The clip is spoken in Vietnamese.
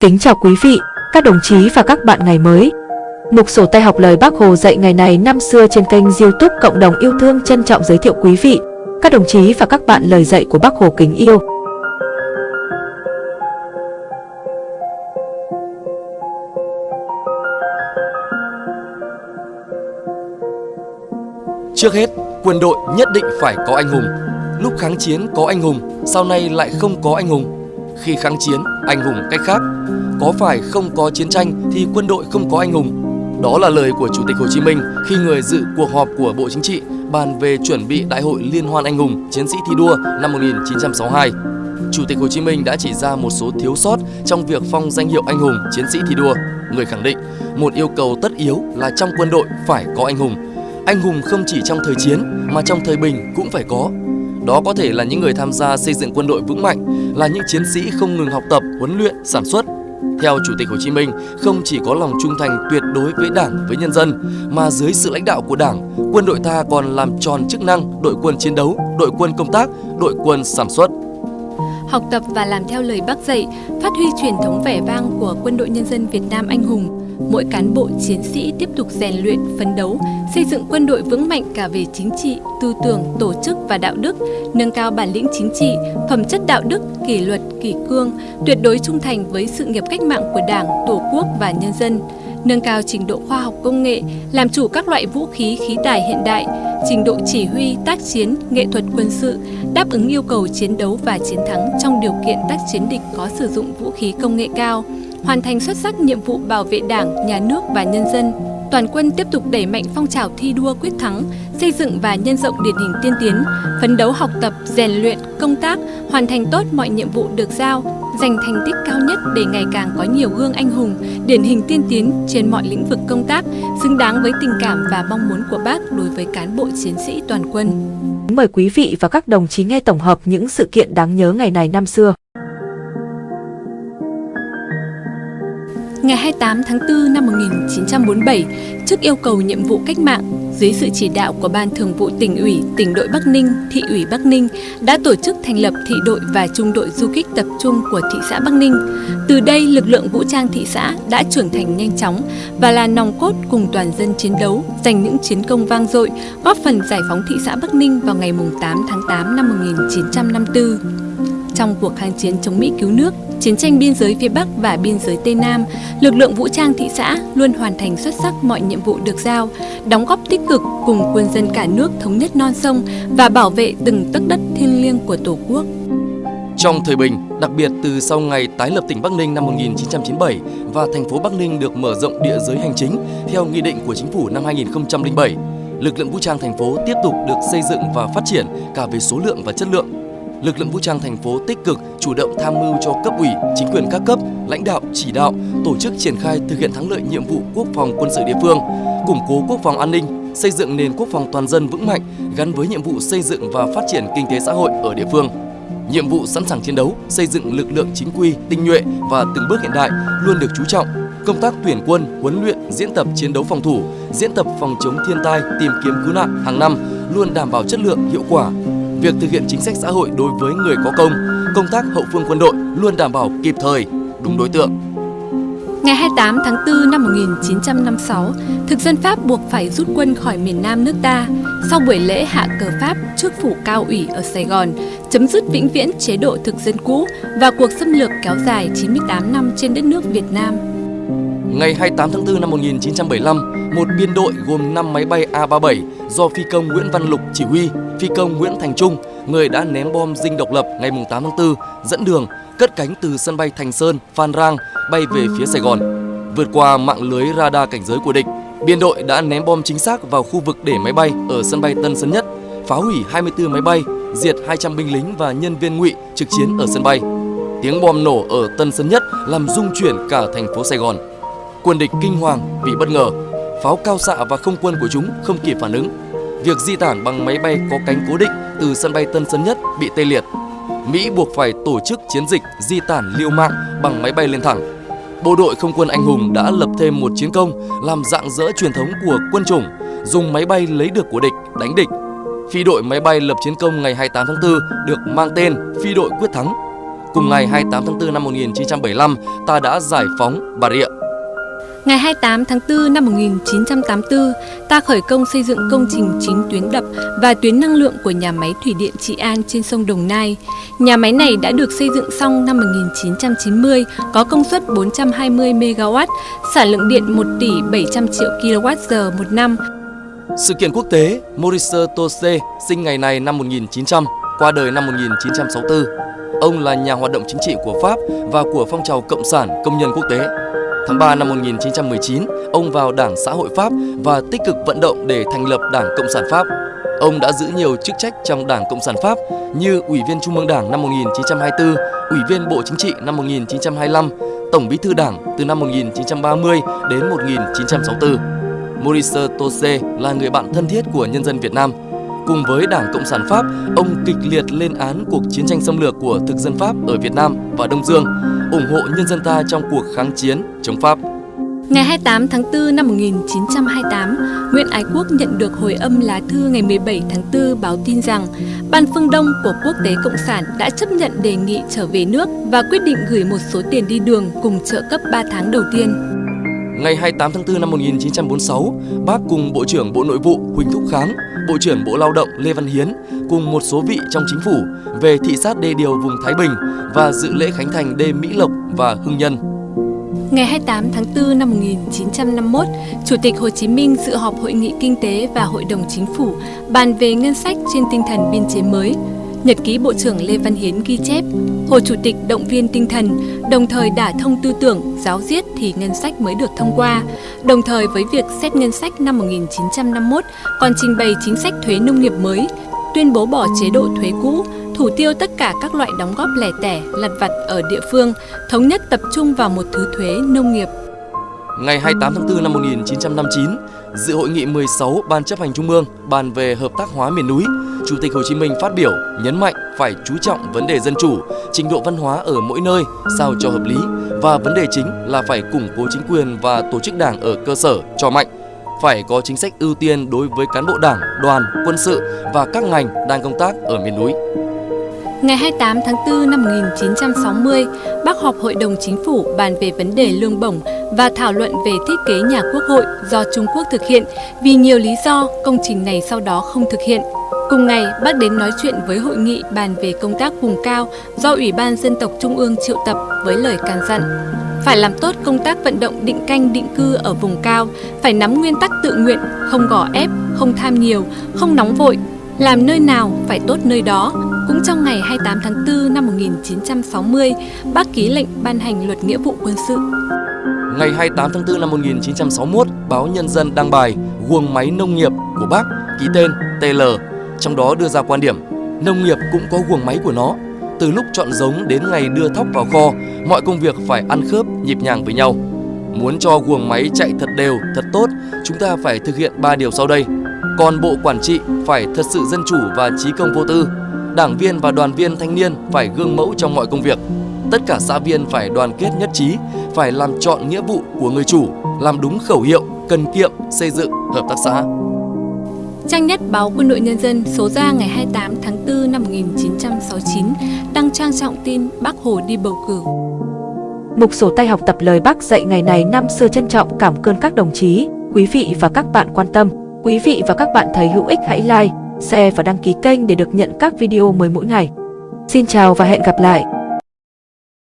Kính chào quý vị, các đồng chí và các bạn ngày mới. Mục sổ tay học lời Bác Hồ dạy ngày này năm xưa trên kênh youtube Cộng đồng yêu thương trân trọng giới thiệu quý vị, các đồng chí và các bạn lời dạy của Bác Hồ kính yêu. Trước hết, quân đội nhất định phải có anh hùng. Lúc kháng chiến có anh hùng, sau này lại không có anh hùng. Khi kháng chiến, anh hùng cách khác. Có phải không có chiến tranh thì quân đội không có anh hùng? Đó là lời của Chủ tịch Hồ Chí Minh khi người dự cuộc họp của Bộ Chính trị bàn về chuẩn bị Đại hội Liên hoan Anh hùng Chiến sĩ thi đua năm 1962. Chủ tịch Hồ Chí Minh đã chỉ ra một số thiếu sót trong việc phong danh hiệu anh hùng chiến sĩ thi đua. Người khẳng định, một yêu cầu tất yếu là trong quân đội phải có anh hùng. Anh hùng không chỉ trong thời chiến mà trong thời bình cũng phải có. Đó có thể là những người tham gia xây dựng quân đội vững mạnh, là những chiến sĩ không ngừng học tập, huấn luyện, sản xuất. Theo Chủ tịch Hồ Chí Minh, không chỉ có lòng trung thành tuyệt đối với Đảng, với nhân dân, mà dưới sự lãnh đạo của Đảng, quân đội ta còn làm tròn chức năng đội quân chiến đấu, đội quân công tác, đội quân sản xuất. Học tập và làm theo lời bác dạy, phát huy truyền thống vẻ vang của quân đội nhân dân Việt Nam anh hùng, mỗi cán bộ chiến sĩ tiếp tục rèn luyện, phấn đấu, xây dựng quân đội vững mạnh cả về chính trị, tư tưởng, tổ chức và đạo đức, nâng cao bản lĩnh chính trị, phẩm chất đạo đức, kỷ luật, kỷ cương, tuyệt đối trung thành với sự nghiệp cách mạng của Đảng, Tổ quốc và nhân dân, nâng cao trình độ khoa học công nghệ, làm chủ các loại vũ khí khí tài hiện đại, trình độ chỉ huy, tác chiến, nghệ thuật quân sự, đáp ứng yêu cầu chiến đấu và chiến thắng trong điều kiện tác chiến địch có sử dụng vũ khí công nghệ cao hoàn thành xuất sắc nhiệm vụ bảo vệ Đảng, Nhà nước và nhân dân. Toàn quân tiếp tục đẩy mạnh phong trào thi đua quyết thắng, xây dựng và nhân rộng điển hình tiên tiến, phấn đấu học tập, rèn luyện, công tác, hoàn thành tốt mọi nhiệm vụ được giao, giành thành tích cao nhất để ngày càng có nhiều gương anh hùng, điển hình tiên tiến trên mọi lĩnh vực công tác, xứng đáng với tình cảm và mong muốn của bác đối với cán bộ chiến sĩ toàn quân. Mời quý vị và các đồng chí nghe tổng hợp những sự kiện đáng nhớ ngày này năm xưa. Ngày 28 tháng 4 năm 1947, trước yêu cầu nhiệm vụ cách mạng, dưới sự chỉ đạo của Ban Thường vụ tỉnh ủy, tỉnh đội Bắc Ninh, thị ủy Bắc Ninh đã tổ chức thành lập thị đội và trung đội du kích tập trung của thị xã Bắc Ninh. Từ đây, lực lượng vũ trang thị xã đã trưởng thành nhanh chóng và là nòng cốt cùng toàn dân chiến đấu, giành những chiến công vang dội, góp phần giải phóng thị xã Bắc Ninh vào ngày 8 tháng 8 năm 1954. Trong cuộc kháng chiến chống Mỹ cứu nước, chiến tranh biên giới phía Bắc và biên giới Tây Nam, lực lượng vũ trang thị xã luôn hoàn thành xuất sắc mọi nhiệm vụ được giao, đóng góp tích cực cùng quân dân cả nước thống nhất non sông và bảo vệ từng tấc đất thiêng liêng của Tổ quốc. Trong thời bình, đặc biệt từ sau ngày tái lập tỉnh Bắc Ninh năm 1997 và thành phố Bắc Ninh được mở rộng địa giới hành chính theo nghị định của chính phủ năm 2007, lực lượng vũ trang thành phố tiếp tục được xây dựng và phát triển cả về số lượng và chất lượng lực lượng vũ trang thành phố tích cực chủ động tham mưu cho cấp ủy, chính quyền các cấp, lãnh đạo, chỉ đạo, tổ chức triển khai thực hiện thắng lợi nhiệm vụ quốc phòng quân sự địa phương, củng cố quốc phòng an ninh, xây dựng nền quốc phòng toàn dân vững mạnh gắn với nhiệm vụ xây dựng và phát triển kinh tế xã hội ở địa phương. Nhiệm vụ sẵn sàng chiến đấu, xây dựng lực lượng chính quy, tinh nhuệ và từng bước hiện đại luôn được chú trọng. Công tác tuyển quân, huấn luyện, diễn tập chiến đấu phòng thủ, diễn tập phòng chống thiên tai, tìm kiếm cứu nạn hàng năm luôn đảm bảo chất lượng, hiệu quả, việc thực hiện chính sách xã hội đối với người có công, công tác hậu phương quân đội luôn đảm bảo kịp thời, đúng đối tượng. Ngày 28 tháng 4 năm 1956, thực dân Pháp buộc phải rút quân khỏi miền Nam nước ta sau buổi lễ hạ cờ Pháp trước phủ cao ủy ở Sài Gòn, chấm dứt vĩnh viễn chế độ thực dân cũ và cuộc xâm lược kéo dài 98 năm trên đất nước Việt Nam. Ngày 28 tháng 4 năm 1975, một biên đội gồm 5 máy bay A-37 do phi công Nguyễn Văn Lục chỉ huy, phi công Nguyễn Thành Trung, người đã ném bom dinh độc lập ngày 8 tháng 4, dẫn đường, cất cánh từ sân bay Thành Sơn, Phan Rang, bay về phía Sài Gòn. Vượt qua mạng lưới radar cảnh giới của địch, biên đội đã ném bom chính xác vào khu vực để máy bay ở sân bay Tân Sơn Nhất, phá hủy 24 máy bay, diệt 200 binh lính và nhân viên ngụy trực chiến ở sân bay. Tiếng bom nổ ở Tân Sơn Nhất làm rung chuyển cả thành phố Sài Gòn quân địch kinh hoàng vì bất ngờ. Pháo cao xạ và không quân của chúng không kịp phản ứng. Việc di tản bằng máy bay có cánh cố định từ sân bay Tân Sơn Nhất bị tê liệt. Mỹ buộc phải tổ chức chiến dịch di tản liều mạng bằng máy bay lên thẳng. Bộ đội không quân anh hùng đã lập thêm một chiến công làm dạng dỡ truyền thống của quân chủng, dùng máy bay lấy được của địch đánh địch. Phi đội máy bay lập chiến công ngày 28 tháng 4 được mang tên Phi đội quyết thắng Cùng ngày 28 tháng 4 năm 1975, ta đã giải phóng Bà Rịa. Ngày 28 tháng 4 năm 1984, ta khởi công xây dựng công trình chính tuyến đập và tuyến năng lượng của nhà máy thủy điện Trị An trên sông Đồng Nai. Nhà máy này đã được xây dựng xong năm 1990, có công suất 420 MW, sản lượng điện 1 tỷ 700 triệu kWh một năm. Sự kiện quốc tế Maurice Tose sinh ngày này năm 1900, qua đời năm 1964. Ông là nhà hoạt động chính trị của Pháp và của phong trào Cộng sản Công nhân Quốc tế. Tháng 3 năm 1919, ông vào Đảng Xã hội Pháp và tích cực vận động để thành lập Đảng Cộng sản Pháp. Ông đã giữ nhiều chức trách trong Đảng Cộng sản Pháp như Ủy viên Trung ương Đảng năm 1924, Ủy viên Bộ Chính trị năm 1925, Tổng bí thư Đảng từ năm 1930 đến 1964. Maurice Tose là người bạn thân thiết của nhân dân Việt Nam. Cùng với Đảng Cộng sản Pháp, ông kịch liệt lên án cuộc chiến tranh xâm lược của thực dân Pháp ở Việt Nam và Đông Dương, ủng hộ nhân dân ta trong cuộc kháng chiến chống Pháp. Ngày 28 tháng 4 năm 1928, Nguyễn Ái Quốc nhận được hồi âm lá thư ngày 17 tháng 4 báo tin rằng Ban Phương Đông của Quốc tế Cộng sản đã chấp nhận đề nghị trở về nước và quyết định gửi một số tiền đi đường cùng trợ cấp 3 tháng đầu tiên. Ngày 28 tháng 4 năm 1946, bác cùng Bộ trưởng Bộ Nội vụ Huỳnh Thúc Kháng, Bộ trưởng Bộ Lao động Lê Văn Hiến cùng một số vị trong chính phủ về thị sát đê điều vùng Thái Bình và dự lễ khánh thành đê Mỹ Lộc và Hưng Nhân. Ngày 28 tháng 4 năm 1951, Chủ tịch Hồ Chí Minh dự họp Hội nghị Kinh tế và Hội đồng Chính phủ bàn về ngân sách trên tinh thần biên chế mới. Nhật ký Bộ trưởng Lê Văn Hiến ghi chép, Hồ Chủ tịch động viên tinh thần, đồng thời đả thông tư tưởng, giáo diết thì ngân sách mới được thông qua. Đồng thời với việc xét ngân sách năm 1951 còn trình bày chính sách thuế nông nghiệp mới, tuyên bố bỏ chế độ thuế cũ, thủ tiêu tất cả các loại đóng góp lẻ tẻ, lặt vặt ở địa phương, thống nhất tập trung vào một thứ thuế nông nghiệp. Ngày 28 tháng 4 năm 1959, dự hội nghị 16 Ban chấp hành Trung ương bàn về hợp tác hóa miền núi, Chủ tịch Hồ Chí Minh phát biểu nhấn mạnh phải chú trọng vấn đề dân chủ, trình độ văn hóa ở mỗi nơi sao cho hợp lý và vấn đề chính là phải củng cố chính quyền và tổ chức đảng ở cơ sở cho mạnh. Phải có chính sách ưu tiên đối với cán bộ đảng, đoàn, quân sự và các ngành đang công tác ở miền núi. Ngày 28 tháng 4 năm 1960, Bác họp Hội đồng Chính phủ bàn về vấn đề lương bổng và thảo luận về thiết kế nhà quốc hội do Trung Quốc thực hiện vì nhiều lý do công trình này sau đó không thực hiện. Cùng ngày, bác đến nói chuyện với hội nghị bàn về công tác vùng cao do Ủy ban Dân tộc Trung ương triệu tập với lời can dặn. Phải làm tốt công tác vận động định canh định cư ở vùng cao, phải nắm nguyên tắc tự nguyện, không gò ép, không tham nhiều, không nóng vội, làm nơi nào phải tốt nơi đó. Cũng trong ngày 28 tháng 4 năm 1960, bác ký lệnh ban hành luật nghĩa vụ quân sự. Ngày 28 tháng 4 năm 1961, báo Nhân dân đăng bài Guồng máy nông nghiệp của bác ký tên TL, trong đó đưa ra quan điểm nông nghiệp cũng có guồng máy của nó. Từ lúc chọn giống đến ngày đưa thóc vào kho, mọi công việc phải ăn khớp, nhịp nhàng với nhau. Muốn cho guồng máy chạy thật đều, thật tốt, chúng ta phải thực hiện 3 điều sau đây. Còn bộ quản trị phải thật sự dân chủ và trí công vô tư. Đảng viên và đoàn viên thanh niên phải gương mẫu trong mọi công việc. Tất cả xã viên phải đoàn kết nhất trí, phải làm chọn nghĩa vụ của người chủ, làm đúng khẩu hiệu, cần kiệm, xây dựng hợp tác xã. Trang nhất báo Quân đội Nhân dân số ra ngày 28 tháng 4 năm 1969 đăng trang trọng tin Bác Hồ đi bầu cử. Mục sổ tay học tập lời Bác dạy ngày này năm xưa trân trọng cảm ơn các đồng chí, quý vị và các bạn quan tâm. Quý vị và các bạn thấy hữu ích hãy like, share và đăng ký kênh để được nhận các video mới mỗi ngày. Xin chào và hẹn gặp lại!